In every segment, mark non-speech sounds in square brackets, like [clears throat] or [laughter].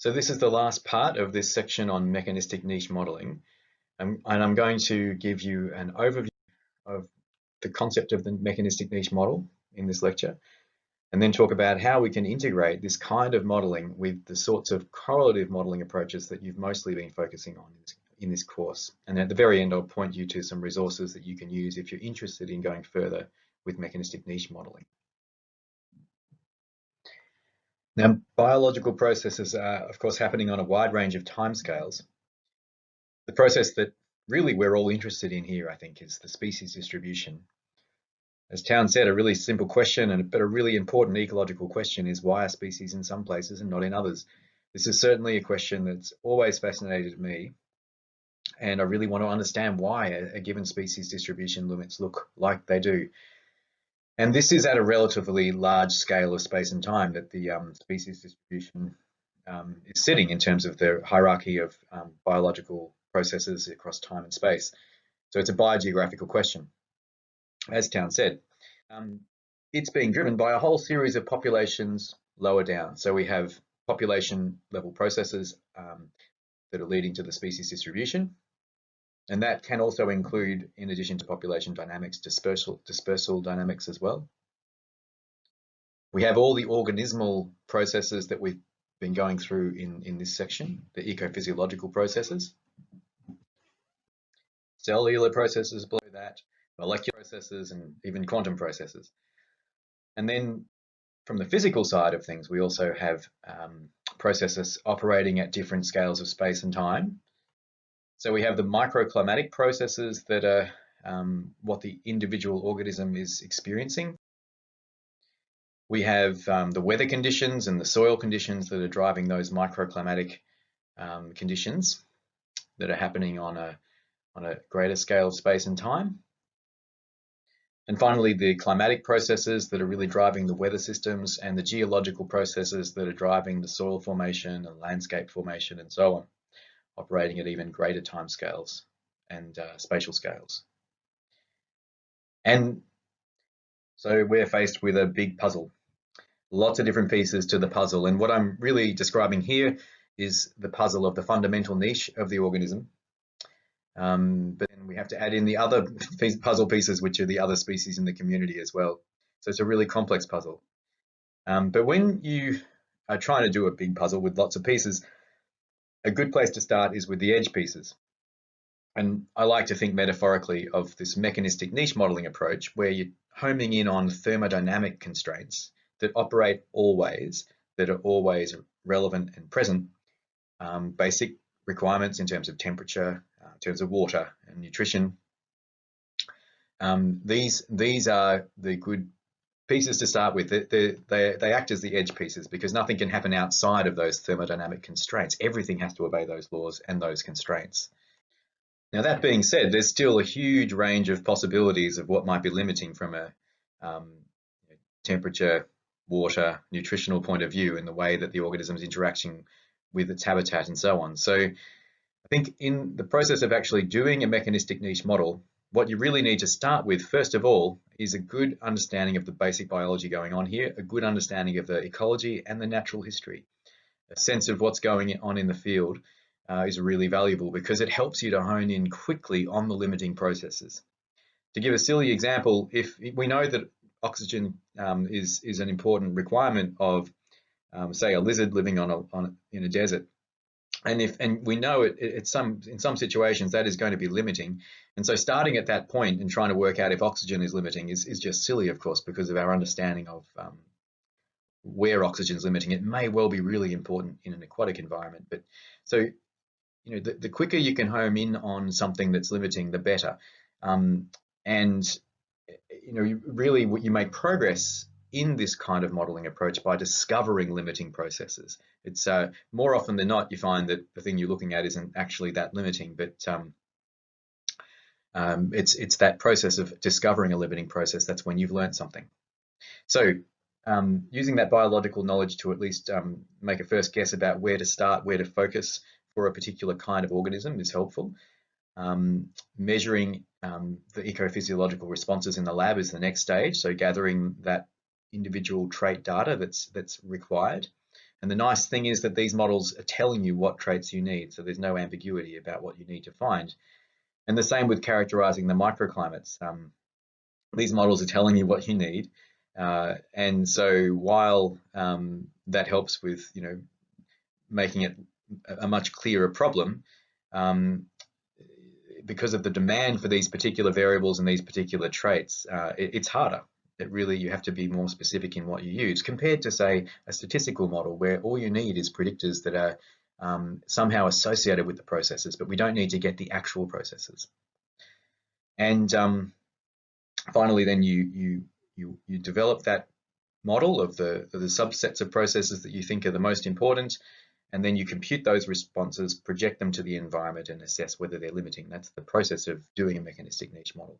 So this is the last part of this section on mechanistic niche modeling. Um, and I'm going to give you an overview of the concept of the mechanistic niche model in this lecture, and then talk about how we can integrate this kind of modeling with the sorts of correlative modeling approaches that you've mostly been focusing on in this course. And at the very end, I'll point you to some resources that you can use if you're interested in going further with mechanistic niche modeling. Now, biological processes are, of course, happening on a wide range of timescales. The process that really we're all interested in here, I think, is the species distribution. As Town said, a really simple question, and but a really important ecological question is why are species in some places and not in others? This is certainly a question that's always fascinated me, and I really want to understand why a, a given species distribution limits look like they do. And this is at a relatively large scale of space and time that the um, species distribution um, is sitting in terms of the hierarchy of um, biological processes across time and space. So it's a biogeographical question. As Town said, um, it's being driven by a whole series of populations lower down. So we have population level processes um, that are leading to the species distribution. And that can also include, in addition to population dynamics, dispersal, dispersal dynamics as well. We have all the organismal processes that we've been going through in, in this section, the ecophysiological processes. Cellular processes below that, molecular processes, and even quantum processes. And then from the physical side of things, we also have um, processes operating at different scales of space and time. So we have the microclimatic processes that are um, what the individual organism is experiencing. We have um, the weather conditions and the soil conditions that are driving those microclimatic um, conditions that are happening on a, on a greater scale of space and time. And finally, the climatic processes that are really driving the weather systems and the geological processes that are driving the soil formation and landscape formation and so on operating at even greater time scales and uh, spatial scales. And so we're faced with a big puzzle, lots of different pieces to the puzzle. And what I'm really describing here is the puzzle of the fundamental niche of the organism. Um, but then we have to add in the other puzzle pieces, which are the other species in the community as well. So it's a really complex puzzle. Um, but when you are trying to do a big puzzle with lots of pieces, a good place to start is with the edge pieces. And I like to think metaphorically of this mechanistic niche modeling approach where you're homing in on thermodynamic constraints that operate always, that are always relevant and present, um, basic requirements in terms of temperature, uh, in terms of water and nutrition. Um, these, these are the good pieces to start with, they, they, they act as the edge pieces because nothing can happen outside of those thermodynamic constraints. Everything has to obey those laws and those constraints. Now that being said, there's still a huge range of possibilities of what might be limiting from a um, temperature, water, nutritional point of view in the way that the organism is interacting with its habitat and so on. So I think in the process of actually doing a mechanistic niche model, what you really need to start with, first of all, is a good understanding of the basic biology going on here, a good understanding of the ecology and the natural history. A sense of what's going on in the field uh, is really valuable because it helps you to hone in quickly on the limiting processes. To give a silly example, if we know that oxygen um, is, is an important requirement of, um, say, a lizard living on a, on in a desert, and if and we know it, it, it's some in some situations that is going to be limiting. And so starting at that point and trying to work out if oxygen is limiting is, is just silly of course because of our understanding of um, where oxygen is limiting. It may well be really important in an aquatic environment but so you know the, the quicker you can home in on something that's limiting the better. Um, and you know you really you make progress in this kind of modeling approach by discovering limiting processes. It's uh, more often than not, you find that the thing you're looking at isn't actually that limiting, but um, um, it's, it's that process of discovering a limiting process that's when you've learned something. So um, using that biological knowledge to at least um, make a first guess about where to start, where to focus for a particular kind of organism is helpful. Um, measuring um, the ecophysiological responses in the lab is the next stage. So gathering that individual trait data that's that's required And the nice thing is that these models are telling you what traits you need, so there's no ambiguity about what you need to find. And the same with characterizing the microclimates. Um, these models are telling you what you need. Uh, and so while um, that helps with, you know, making it a much clearer problem, um, because of the demand for these particular variables and these particular traits, uh, it, it's harder. It really, you have to be more specific in what you use compared to say a statistical model where all you need is predictors that are um, somehow associated with the processes, but we don't need to get the actual processes. And um, finally, then you, you, you, you develop that model of the, of the subsets of processes that you think are the most important, and then you compute those responses, project them to the environment and assess whether they're limiting. That's the process of doing a mechanistic niche model.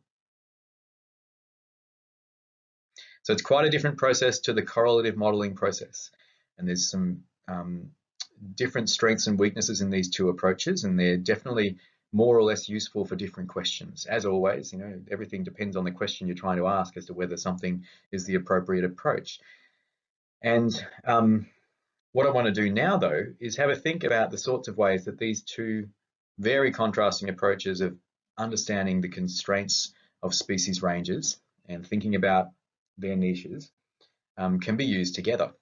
So it's quite a different process to the correlative modeling process. And there's some um, different strengths and weaknesses in these two approaches, and they're definitely more or less useful for different questions. As always, you know, everything depends on the question you're trying to ask as to whether something is the appropriate approach. And um, what I want to do now, though, is have a think about the sorts of ways that these two very contrasting approaches of understanding the constraints of species ranges and thinking about their niches um, can be used together.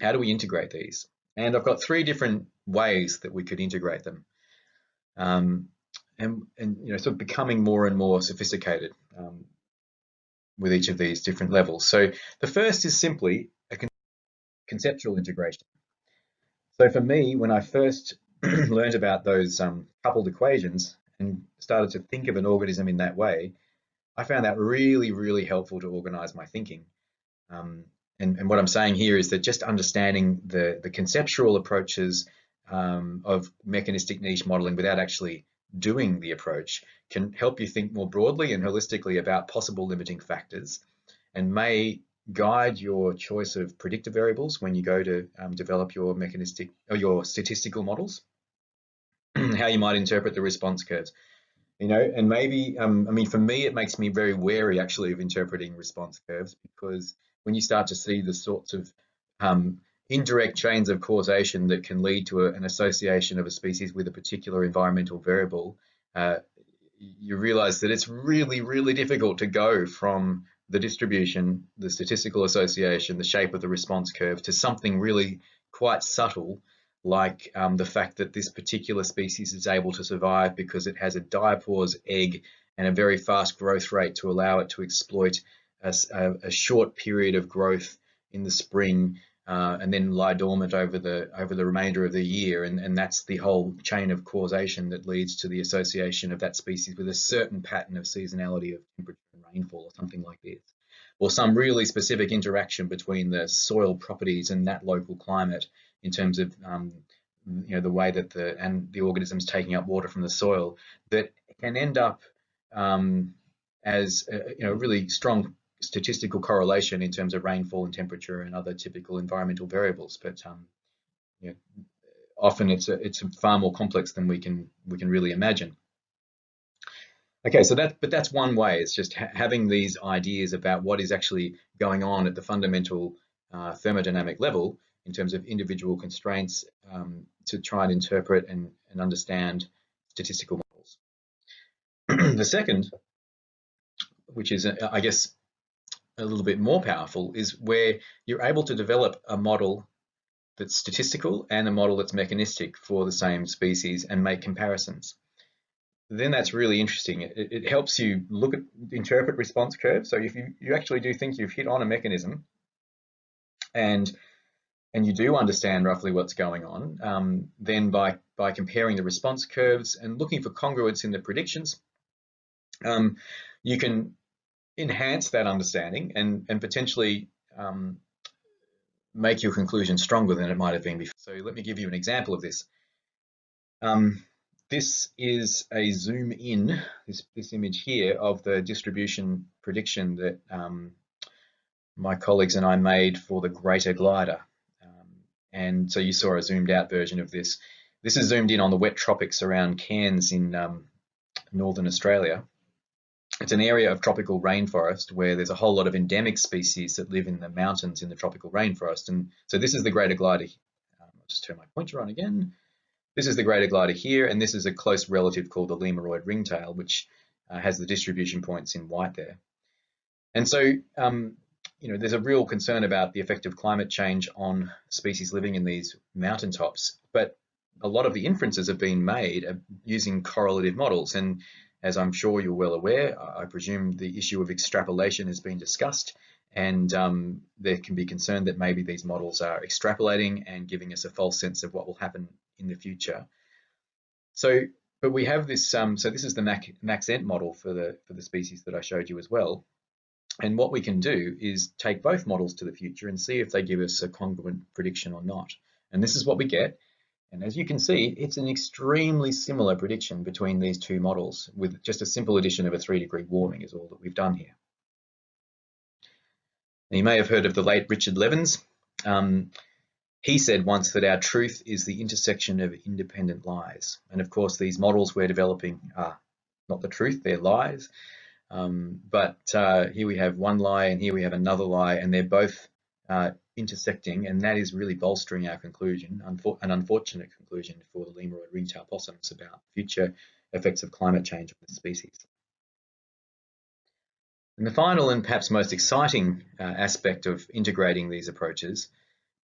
How do we integrate these? And I've got three different ways that we could integrate them. Um, and, and, you know, sort of becoming more and more sophisticated um, with each of these different levels. So the first is simply a con conceptual integration. So for me, when I first [clears throat] learned about those um, coupled equations and started to think of an organism in that way, I found that really, really helpful to organize my thinking. Um, and, and, what I'm saying here is that just understanding the, the conceptual approaches um, of mechanistic niche modeling without actually doing the approach can help you think more broadly and holistically about possible limiting factors and may guide your choice of predictor variables when you go to um, develop your mechanistic or your statistical models, [clears throat] how you might interpret the response curves you know, and maybe, um, I mean, for me, it makes me very wary actually of interpreting response curves because when you start to see the sorts of um, indirect chains of causation that can lead to a, an association of a species with a particular environmental variable, uh, you realize that it's really, really difficult to go from the distribution, the statistical association, the shape of the response curve to something really quite subtle like um, the fact that this particular species is able to survive because it has a diapause egg and a very fast growth rate to allow it to exploit a, a short period of growth in the spring uh, and then lie dormant over the over the remainder of the year. And, and that's the whole chain of causation that leads to the association of that species with a certain pattern of seasonality of temperature and rainfall or something like this. Or some really specific interaction between the soil properties and that local climate in terms of um, you know the way that the and the organisms taking up water from the soil that can end up um, as a, you know really strong statistical correlation in terms of rainfall and temperature and other typical environmental variables. But um, you know, often it's a, it's far more complex than we can we can really imagine. Okay, so that but that's one way. It's just ha having these ideas about what is actually going on at the fundamental uh, thermodynamic level in terms of individual constraints um, to try and interpret and, and understand statistical models. [clears throat] the second, which is, I guess, a little bit more powerful, is where you're able to develop a model that's statistical and a model that's mechanistic for the same species and make comparisons. Then that's really interesting. It, it helps you look at, interpret response curves. So if you, you actually do think you've hit on a mechanism and and you do understand roughly what's going on, um, then by, by comparing the response curves and looking for congruence in the predictions, um, you can enhance that understanding and, and potentially um, make your conclusion stronger than it might have been before. So let me give you an example of this. Um, this is a zoom in, this, this image here of the distribution prediction that um, my colleagues and I made for the greater glider. And so you saw a zoomed out version of this. This is zoomed in on the wet tropics around Cairns in um, Northern Australia. it's an area of tropical rainforest where there's a whole lot of endemic species that live in the mountains in the tropical rainforest. And so this is the greater glider. Um, I'll just turn my pointer on again. This is the greater glider here, and this is a close relative called the lemuroid ringtail, which uh, has the distribution points in white there. And so, um, you know, there's a real concern about the effect of climate change on species living in these mountaintops, but a lot of the inferences have been made using correlative models. And as I'm sure you're well aware, I presume the issue of extrapolation has been discussed and um, there can be concern that maybe these models are extrapolating and giving us a false sense of what will happen in the future. So, but we have this, um, so this is the Maxent model for the, for the species that I showed you as well. And what we can do is take both models to the future and see if they give us a congruent prediction or not. And this is what we get. And as you can see, it's an extremely similar prediction between these two models with just a simple addition of a three degree warming is all that we've done here. Now, you may have heard of the late Richard Levins. Um, he said once that our truth is the intersection of independent lies. And of course, these models we're developing are not the truth, they're lies. Um, but uh, here we have one lie and here we have another lie, and they're both uh, intersecting, and that is really bolstering our conclusion, an unfortunate conclusion for the lemuroid ringtail possums about future effects of climate change on the species. And the final and perhaps most exciting uh, aspect of integrating these approaches,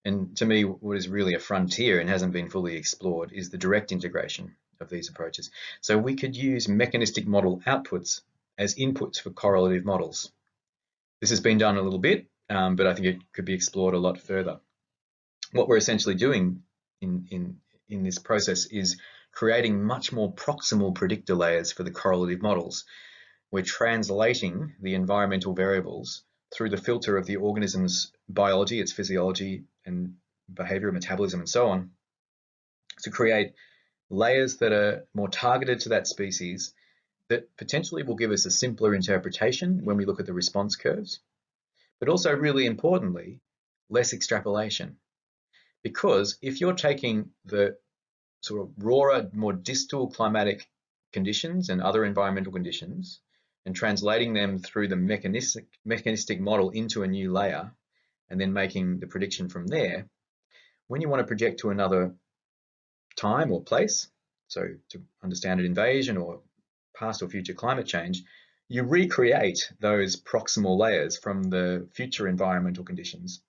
and to me what is really a frontier and hasn't been fully explored, is the direct integration of these approaches. So we could use mechanistic model outputs as inputs for correlative models. This has been done a little bit, um, but I think it could be explored a lot further. What we're essentially doing in, in, in this process is creating much more proximal predictor layers for the correlative models. We're translating the environmental variables through the filter of the organism's biology, its physiology and behavior, metabolism, and so on, to create layers that are more targeted to that species that potentially will give us a simpler interpretation when we look at the response curves but also really importantly, less extrapolation. Because if you're taking the sort of rawer, more distal climatic conditions and other environmental conditions and translating them through the mechanistic, mechanistic model into a new layer and then making the prediction from there, when you want to project to another time or place, so to understand an invasion or past or future climate change, you recreate those proximal layers from the future environmental conditions.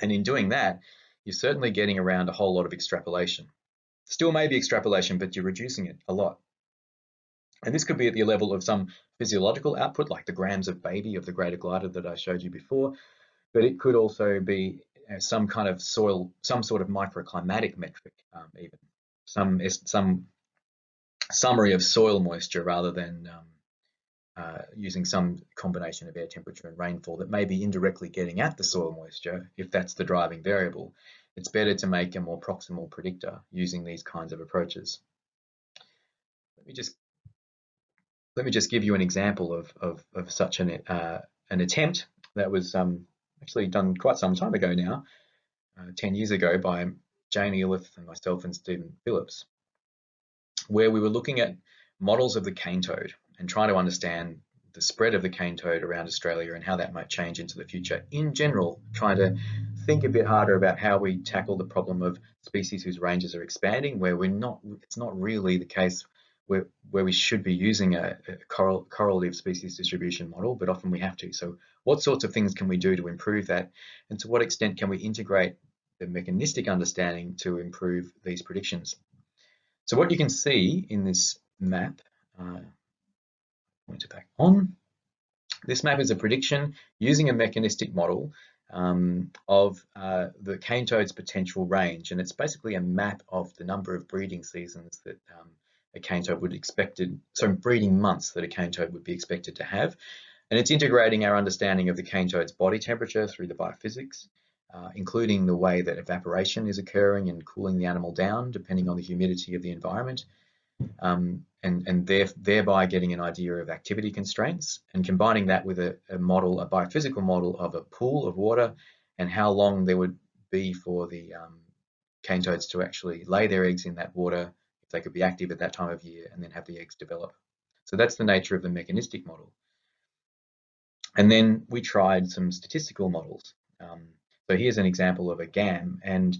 And in doing that, you're certainly getting around a whole lot of extrapolation. Still maybe extrapolation, but you're reducing it a lot. And this could be at the level of some physiological output, like the grams of baby of the greater glider that I showed you before, but it could also be some kind of soil, some sort of microclimatic metric, um, even some some summary of soil moisture rather than um, uh, using some combination of air temperature and rainfall that may be indirectly getting at the soil moisture, if that's the driving variable, it's better to make a more proximal predictor using these kinds of approaches. Let me just let me just give you an example of, of, of such an, uh, an attempt that was um, actually done quite some time ago now, uh, 10 years ago by Jane Elith and myself and Stephen Phillips, where we were looking at models of the cane toad and trying to understand the spread of the cane toad around Australia and how that might change into the future. In general, trying to think a bit harder about how we tackle the problem of species whose ranges are expanding, where we're not, it's not really the case where, where we should be using a, a correl, correlative species distribution model, but often we have to. So what sorts of things can we do to improve that? And to what extent can we integrate the mechanistic understanding to improve these predictions? So what you can see in this map, uh, point it back on. This map is a prediction using a mechanistic model um, of uh, the cane toad's potential range. And it's basically a map of the number of breeding seasons that um, a cane toad would expected, so breeding months that a cane toad would be expected to have. And it's integrating our understanding of the cane toad's body temperature through the biophysics, uh, including the way that evaporation is occurring and cooling the animal down depending on the humidity of the environment, um, and, and there, thereby getting an idea of activity constraints and combining that with a, a, model, a biophysical model of a pool of water and how long there would be for the um, cane toads to actually lay their eggs in that water, if they could be active at that time of year and then have the eggs develop. So that's the nature of the mechanistic model. And then we tried some statistical models. Um, so here's an example of a GAM, and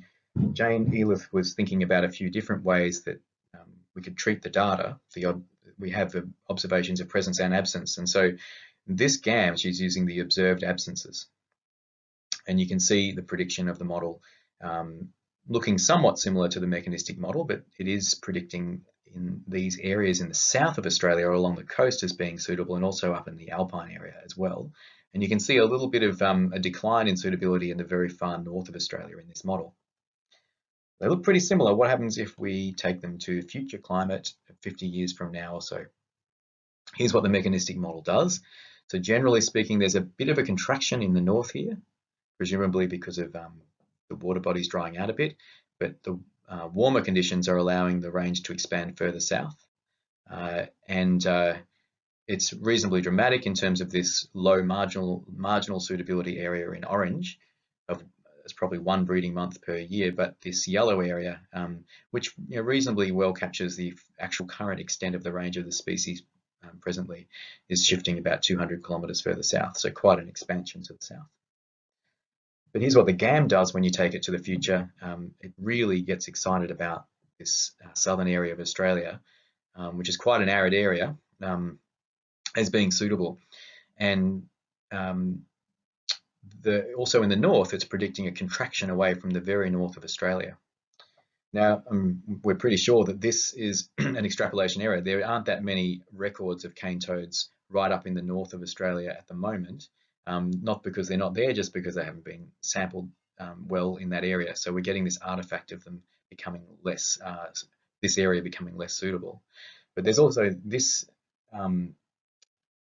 Jane Elith was thinking about a few different ways that um, we could treat the data. The we have the observations of presence and absence, and so this GAM she's using the observed absences, and you can see the prediction of the model um, looking somewhat similar to the mechanistic model, but it is predicting in these areas in the south of Australia or along the coast as being suitable and also up in the alpine area as well. And you can see a little bit of um, a decline in suitability in the very far north of Australia in this model. They look pretty similar. What happens if we take them to future climate 50 years from now or so? Here's what the mechanistic model does. So generally speaking, there's a bit of a contraction in the north here, presumably because of um, the water bodies drying out a bit, but the uh, warmer conditions are allowing the range to expand further south. Uh, and uh, it's reasonably dramatic in terms of this low marginal marginal suitability area in orange of it's probably one breeding month per year, but this yellow area, um, which you know, reasonably well captures the actual current extent of the range of the species um, presently, is shifting about 200 kilometres further south, so quite an expansion to the south. But here's what the GAM does when you take it to the future. Um, it really gets excited about this uh, southern area of Australia, um, which is quite an arid area, um, as being suitable. And um, the, also in the north, it's predicting a contraction away from the very north of Australia. Now, um, we're pretty sure that this is [clears throat] an extrapolation error. There aren't that many records of cane toads right up in the north of Australia at the moment um, not because they're not there, just because they haven't been sampled um, well in that area. So we're getting this artifact of them becoming less, uh, this area becoming less suitable. But there's also this um,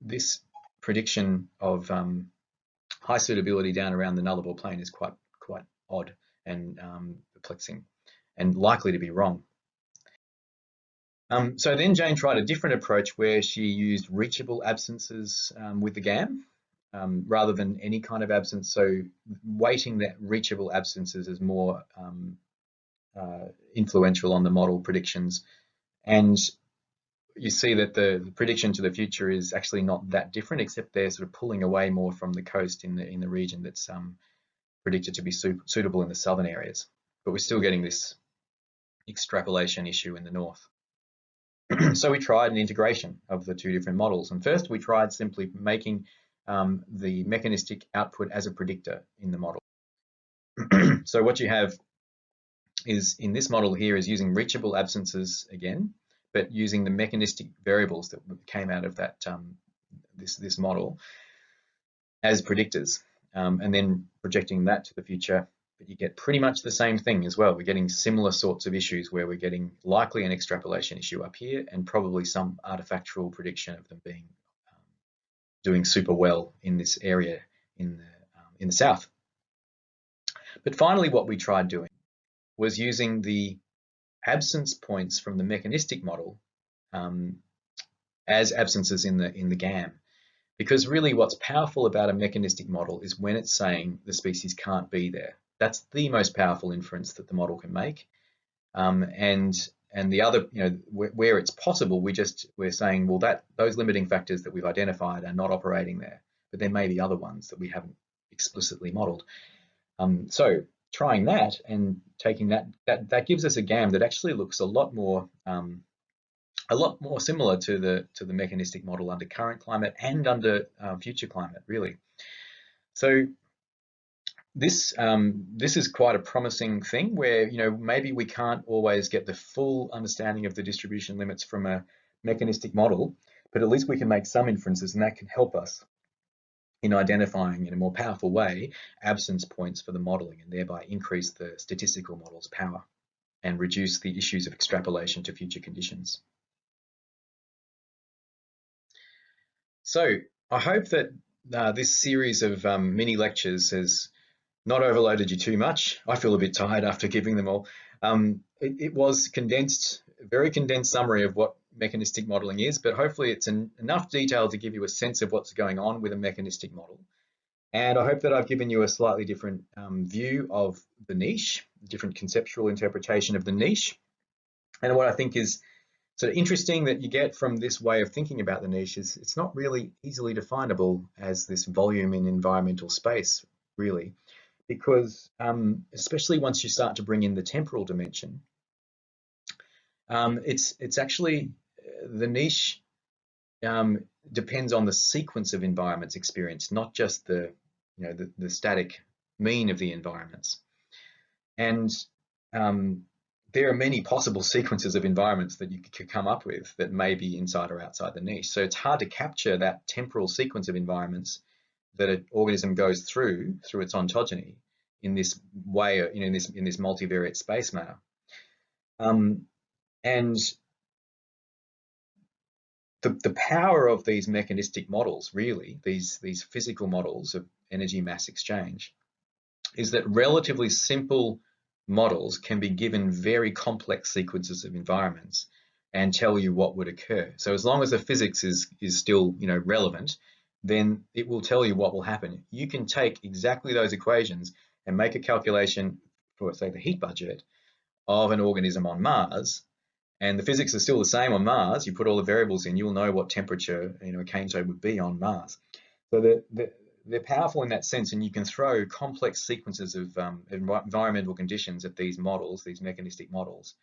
this prediction of um, high suitability down around the Nullarbor Plain is quite quite odd and um, perplexing, and likely to be wrong. Um, so then Jane tried a different approach where she used reachable absences um, with the GAM um, rather than any kind of absence. So weighting that reachable absences is more um, uh, influential on the model predictions. And you see that the, prediction to the future is actually not that different, except they're sort of pulling away more from the coast in the in the region that's um, predicted to be su suitable in the southern areas. But we're still getting this extrapolation issue in the north. [clears throat] so we tried an integration of the two different models. And first we tried simply making um, the mechanistic output as a predictor in the model. [clears throat] so what you have is in this model here is using reachable absences again, but using the mechanistic variables that came out of that um, this this model as predictors, um, and then projecting that to the future. But you get pretty much the same thing as well. We're getting similar sorts of issues where we're getting likely an extrapolation issue up here, and probably some artifactual prediction of them being doing super well in this area in the, um, in the south. But finally, what we tried doing was using the absence points from the mechanistic model um, as absences in the in the GAM. Because really what's powerful about a mechanistic model is when it's saying the species can't be there. That's the most powerful inference that the model can make. Um, and and the other, you know, where it's possible, we just we're saying, well, that those limiting factors that we've identified are not operating there, but there may be other ones that we haven't explicitly modeled. Um, so trying that and taking that, that that gives us a GAM that actually looks a lot more um, a lot more similar to the to the mechanistic model under current climate and under uh, future climate, really. So this um, this is quite a promising thing where you know maybe we can't always get the full understanding of the distribution limits from a mechanistic model, but at least we can make some inferences and that can help us in identifying in a more powerful way absence points for the modeling and thereby increase the statistical model's power and reduce the issues of extrapolation to future conditions. So I hope that uh, this series of um, mini lectures has not overloaded you too much. I feel a bit tired after giving them all. Um, it, it, was condensed, very condensed summary of what mechanistic modeling is, but hopefully it's an, enough detail to give you a sense of what's going on with a mechanistic model. And I hope that I've given you a slightly different um, view of the niche, different conceptual interpretation of the niche. And what I think is So interesting that you get from this way of thinking about the niche is it's not really easily definable as this volume in environmental space, really, because um, especially once you start to bring in the temporal dimension, um, it's it's actually the niche um, depends on the sequence of environments experienced, not just the you know the, the static mean of the environments. And um, there are many possible [laughs] sequences of environments that you could come up with that may be inside or outside the niche. So it's hard to capture that temporal sequence of environments that an organism goes through through its ontogeny in this way, you know, in this in this multivariate space manner. Um, and the, the power of these mechanistic models, really, these, these physical models of energy mass exchange, is that relatively simple models can be given very complex sequences of environments and tell you what would occur. So as long as the physics is, is still you know, relevant, then it will tell you what will happen. You can take exactly those equations and make a calculation for, say, the heat budget of an organism on Mars, and the physics is still the same on Mars. You put all the variables in, you'll know what temperature you know, a cane toad would be on Mars. So the, the, they're powerful in that sense, and you can throw complex sequences of um, environmental conditions at these models, these mechanistic models.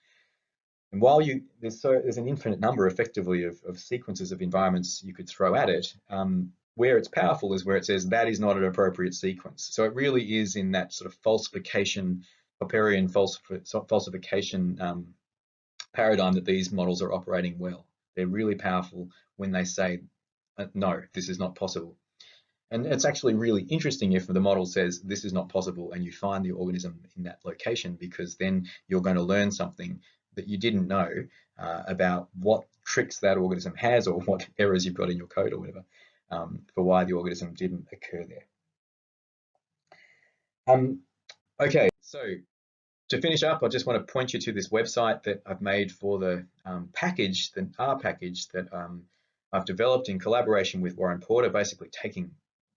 And while you there's so there's an infinite number, effectively, of, of sequences of environments you could throw at it. Um, where it's powerful is where it says that is not an appropriate sequence. So it really is in that sort of falsification, Popperian falsification um, paradigm that these models are operating well. They're really powerful when they say, uh, no, this is not possible. And it's actually really interesting if the model says this is not possible and you find the organism in that location because then you're going to learn something that you didn't know uh, about what tricks that organism has or what [laughs] errors you've got in your code or whatever um, for why the organism didn't occur there. Um, okay, so to finish up, I just want to point you to this website that I've made for the um, package, the R package that um, I've developed in collaboration with Warren Porter, basically taking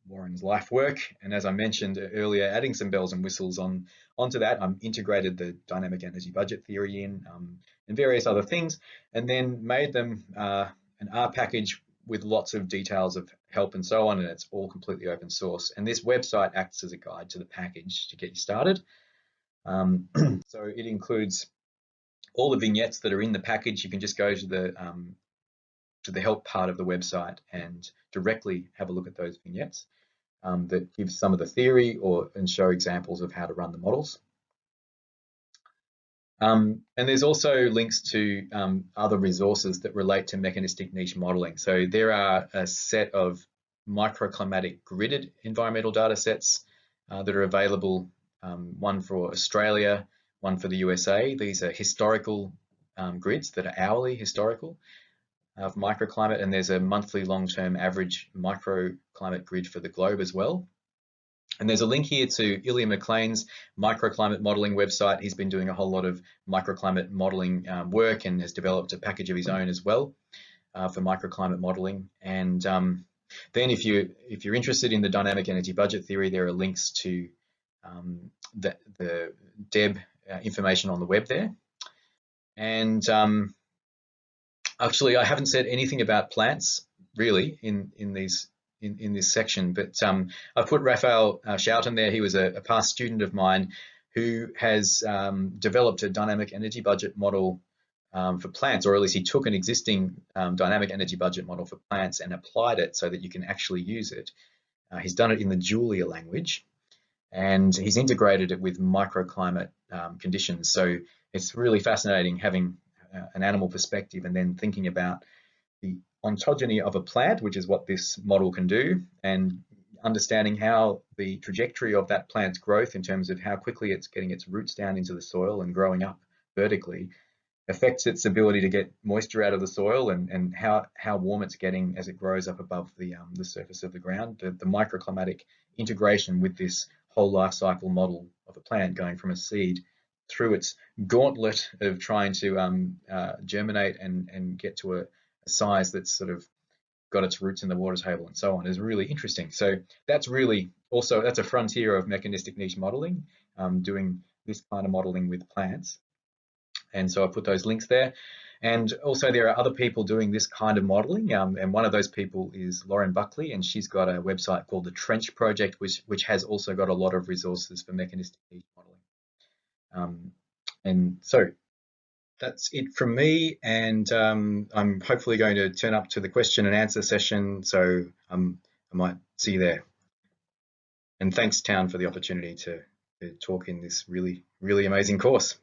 Warren's life work. And as I mentioned earlier, adding some bells and whistles on onto that. I'm integrated the dynamic energy budget theory in um, and various other things, and then made them uh, an R package with lots of details of help and so on, and it's all completely open source. And this website acts as a guide to the package to get you started. Um, [clears throat] so it includes all the vignettes that are in the package. You can just go to the um, to the help part of the website and directly have a look at those vignettes um, that give some of the theory or and show examples of how to run the models. Um, and there's also links to um, other resources that relate to mechanistic niche modeling. So there are a set of microclimatic gridded environmental data sets uh, that are available, um, one for Australia, one for the USA. These are historical um, grids that are hourly historical of microclimate, and there's a monthly long-term average microclimate grid for the globe as well. And there's a link here to Ilya Maclean's microclimate modeling website. He's been doing a whole lot of microclimate modeling um, work and has developed a package of his own as well uh, for microclimate modeling. And um, then if, you, if you're interested in the dynamic energy budget theory, there are links to um, the, the DEB uh, information on the web there. And um, Actually, I haven't said anything about plants really in in these in, in this section, but um, I put Rafael uh, Schouten there. He was a, a, past student of mine who has um, developed a dynamic energy budget model um, for plants, or at least he took an existing um, dynamic energy budget model for plants and applied it so that you can actually use it. Uh, he's done it in the Julia language, and he's integrated it with microclimate um, conditions. So it's really fascinating having uh, an animal perspective and then thinking about the ontogeny of a plant, which is what this model can do, and understanding how the trajectory of that plant's growth in terms of how quickly it's getting its roots down into the soil and growing up vertically affects its ability to get moisture out of the soil and, and how, how warm it's getting as it grows up above the, um, the surface of the ground. The, the microclimatic integration with this whole life cycle model of a plant going from a seed through its gauntlet of trying to um, uh, germinate and, and get to a, a, size that's sort of got its roots in the water table and so on is really interesting. So that's really also, that's a frontier of mechanistic niche modeling, um, doing this kind of modeling with plants. and so I put those links there. And also there are other people doing this kind of modeling. Um, and one of those people is Lauren Buckley, and she's got a website called the Trench Project, which, which has also got a lot of resources for mechanistic modeling. Um, and so that's it from me. And um, I'm hopefully going to turn up to the question and answer session. So um, I might see you there. And thanks, Town, for the opportunity to, to talk in this really, really amazing course.